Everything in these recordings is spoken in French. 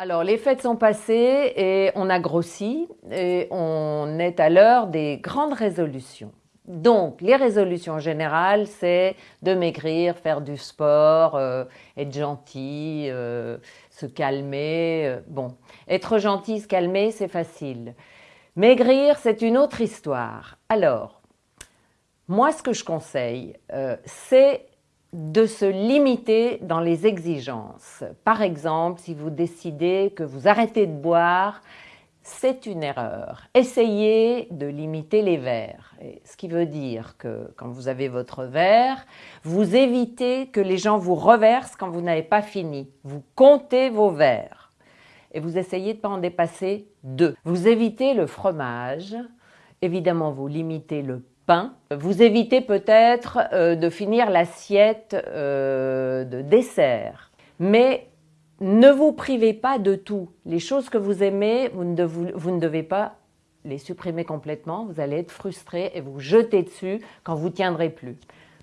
Alors, les fêtes sont passées et on a grossi et on est à l'heure des grandes résolutions. Donc, les résolutions générales, c'est de maigrir, faire du sport, euh, être gentil, euh, se calmer. Euh, bon, être gentil, se calmer, c'est facile. Maigrir, c'est une autre histoire. Alors, moi, ce que je conseille, c'est de se limiter dans les exigences. Par exemple, si vous décidez que vous arrêtez de boire, c'est une erreur. Essayez de limiter les verres. ce qui veut dire que quand vous avez votre verre, vous évitez que les gens vous reversent quand vous n'avez pas fini. Vous comptez vos verres et vous essayez de ne pas en dépasser deux. Vous évitez le fromage. Évidemment, vous limitez le vous évitez peut-être euh, de finir l'assiette euh, de dessert. Mais ne vous privez pas de tout. Les choses que vous aimez, vous ne, devez pas les supprimer complètement. Vous allez être frustré et vous jeter dessus quand vous tiendrez plus.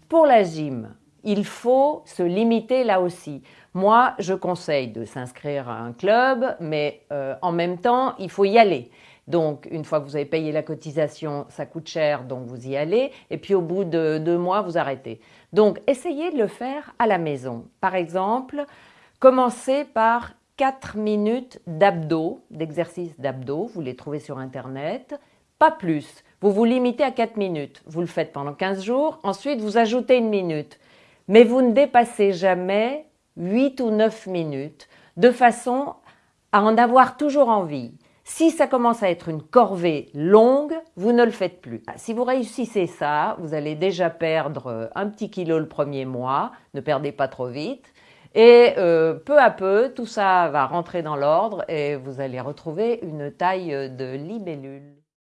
Pour la gym, il faut se limiter là aussi. Moi, je conseille de s'inscrire à un club, mais euh, en même temps, il faut y aller. Donc, une fois que vous avez payé la cotisation, ça coûte cher, donc vous y allez. Et puis, au bout de deux mois, vous arrêtez. Donc, essayez de le faire à la maison. Par exemple, commencez par 4 minutes d'abdos, d'exercices d'abdos. Vous les trouvez sur Internet. Pas plus. Vous vous limitez à 4 minutes. Vous le faites pendant 15 jours. Ensuite, vous ajoutez une minute. Mais vous ne dépassez jamais 8 ou 9 minutes de façon à en avoir toujours envie. Si ça commence à être une corvée longue, vous ne le faites plus. Si vous réussissez ça, vous allez déjà perdre un petit kilo le premier mois, ne perdez pas trop vite, et euh, peu à peu, tout ça va rentrer dans l'ordre et vous allez retrouver une taille de libellule.